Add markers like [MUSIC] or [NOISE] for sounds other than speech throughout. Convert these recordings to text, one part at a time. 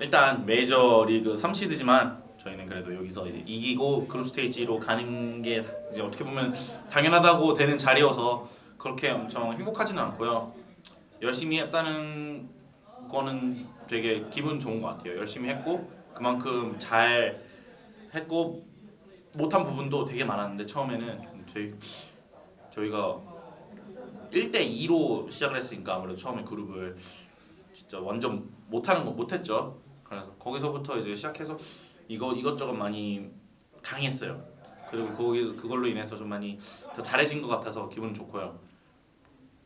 일단 메이저리그 3시드지만 저희는 그래도 여기서 이제 이기고 그룹 스테이지로 가는 게 이제 어떻게 보면 당연하다고 되는 자리여서 그렇게 엄청 행복하지는 않고요. 열심히 했다는 거는 되게 기분 좋은 것 같아요. 열심히 했고 그만큼 잘 했고 못한 부분도 되게 많았는데 처음에는 되게 저희가 1대 2로 시작을 했으니까 아무래도 처음에 그룹을 진짜 완전 못하는 거 못했죠. 그래서 거기서부터 이제 시작해서 이거 이것저것 많이 당했어요. 그리고 거기 그걸로 인해서 좀 많이 더 잘해진 것 같아서 기분 좋고요.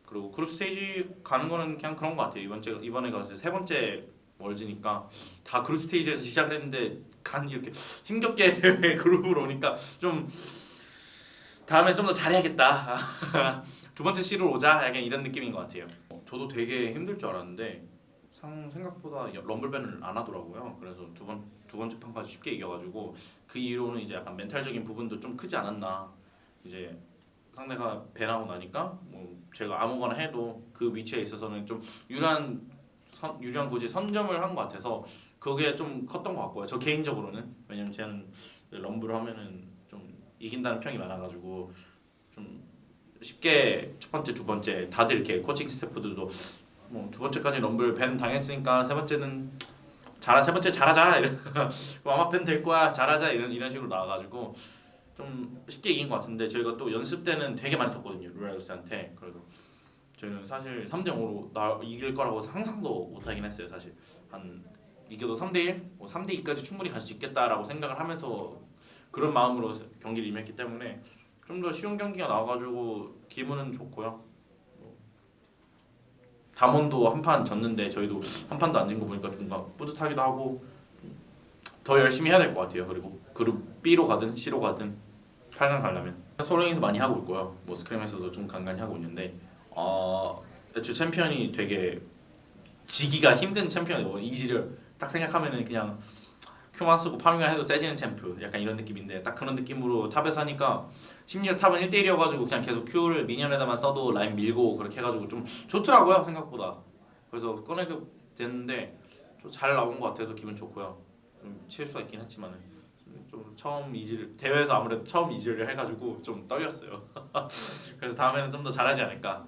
그리고 그룹 스테이지 가는 거는 그냥 그런 것 같아요. 이번 주 이번에가 세 번째 월즈니까 다 그룹 스테이지에서 시작을 했는데 간 이렇게 힘겹게 [LAUGHS] 그룹으로 오니까 좀 다음에 좀 더 잘해야겠다. [LAUGHS] 두 번째 시로 오자 약간 이런 느낌인 것 같아요. 저도 되게 힘들 줄 알았는데 상 생각보다 럼블밴을 안 하더라고요. 그래서 두 번 두 번째 판까지 쉽게 이겨가지고 그 이후로는 이제 약간 멘탈적인 부분도 좀 크지 않았나. 이제 상대가 배나고 나니까 뭐 제가 아무거나 해도 그 위치에 있어서는 좀 유리한 선, 유리한 곳이 선점을 한 것 같아서 그게 좀 컸던 것 같고요. 저 개인적으로는 왜냐면 저는 럼블을 하면은 좀 이긴다는 평이 많아가지고 좀 쉽게 첫 번째 두 번째 다들 이렇게 코칭 스태프들도 뭐 두 번째까지 럼블 밴 당했으니까 세 번째는 잘하 세 번째 잘하자. [LAUGHS] 이런 아마 밴 될 거야. 잘하자. 이런 이런 식으로 나와가지고 좀 쉽게 이긴 것 같은데 저희가 또 연습 때는 되게 많이 졌거든요 루라이스한테. 그래도 저희는 사실 3대 0으로 나 이길 거라고 상상도 못하긴 했어요 사실. 한 이겨도 3대 1, 뭐 3대 2까지 충분히 갈 수 있겠다라고 생각을 하면서 그런 마음으로 경기를 임했기 때문에 좀 더 쉬운 경기가 나와가지고 기분은 좋고요. 뭐 담원도 한 판 졌는데 저희도 한 판도 안 진 거 보니까 좀더 뿌듯하기도 하고 더 열심히 해야 될 것 같아요. 그리고 그룹 B로 가든 C로 가든 8강 가려면 소랭에서 많이 하고 있고요. 뭐 스크림에서도 좀 간간히 하고 있는데 어, 애초에 챔피언이 되게 지기가 힘든 챔피언이고 이지를 딱 생각하면은 그냥 Q만 쓰고 farming을 해도 세지는 챔프. 약간 이런 느낌인데 딱 그런 느낌으로 top에서 하니까 심지어 top은 1대1이어가지고 그냥 계속 Q를 minion에다만 써도 라인 밀고 그렇게 해가지고 좀 좋더라고요 생각보다. 그래서 꺼내게 됐는데 좀 잘 나온 것 같아서 기분 좋고요. 좀 실수가 있긴 했지만은 좀 처음 이지를 대회에서 아무래도 처음 이지를 해가지고 좀 떨렸어요. [LAUGHS] 그래서 다음에는 좀 더 잘하지 않을까.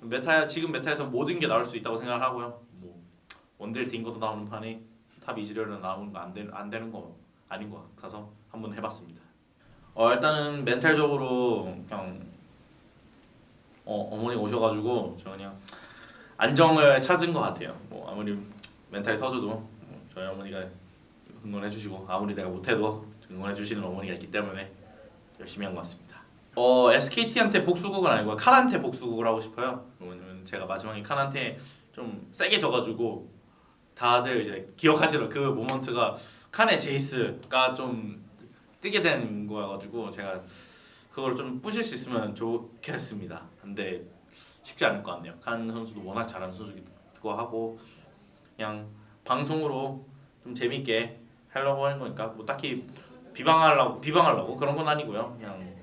meta 지금 meta에서 모든 게 나올 수 있다고 생각을 하고요. 뭐 원딜 딩거도 나오는 판에 top 이즈리얼은 나오는 거안 되는 안 되는 거 아닌 것 같아서 한번 해봤습니다. 어 일단은 멘탈적으로 그냥 어 어머니 오셔가지고 저 그냥 안정을 찾은 것 같아요. 뭐 아무리 멘탈이 터져도 뭐 저희 어머니가 응원해주시고 아무리 내가 못해도 응원해주시는 어머니가 있기 때문에 열심히 한 것 같습니다. 어 SKT한테 복수국은 아니고 칸한테 복수국을 하고 싶어요. 왜냐면 제가 마지막에 칸한테 좀 세게 져가지고 다들 이제 기억하시는 그 모먼트가 칸의 제이스가 좀 뜨게 된 거여가지고 제가 그걸 좀 부실 수 있으면 좋겠습니다. 근데 쉽지 않을 것 같네요. 칸 선수도 워낙 잘하는 선수기도 하고 그냥 방송으로 좀 재밌게 하려고 하는 거니까 뭐 딱히 비방하려고 비방하려고 그런 건 아니고요. 그냥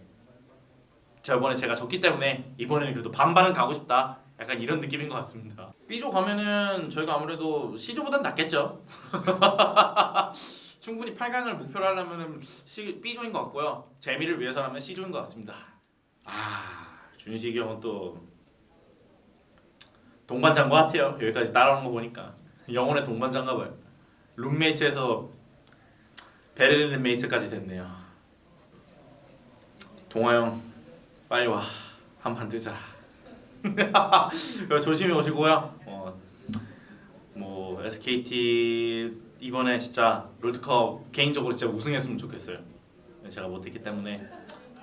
저번에 제가 졌기 때문에 이번에는 그래도 반반은 가고 싶다. 약간 이런 느낌인 것 같습니다. B조 가면은 저희가 아무래도 C조보단 낫겠죠. [LAUGHS] 충분히 8강을 목표로 하려면 B조인 것 같고요. 재미를 위해서라면 C조인 것 같습니다. 아 준식이 형은 또 동반자인 것 같아요. 여기까지 따라오는 거 보니까 영혼의 동반자인가 봐요. 룸메이트에서 베르린 메이트까지 됐네요. 동아 형 빨리 와 한판 뜨자. [LAUGHS] 조심히 오시고요. 어, 뭐 SKT 이번에 진짜 롤드컵 개인적으로 진짜 우승했으면 좋겠어요. 제가 못했기 때문에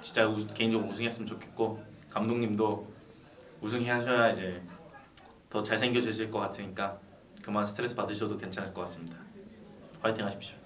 진짜 우, 개인적으로 우승했으면 좋겠고 감독님도 우승하셔야 이제 더 잘생겨지실 것 같으니까 그만 스트레스 받으셔도 괜찮을 것 같습니다. 화이팅 하십시오.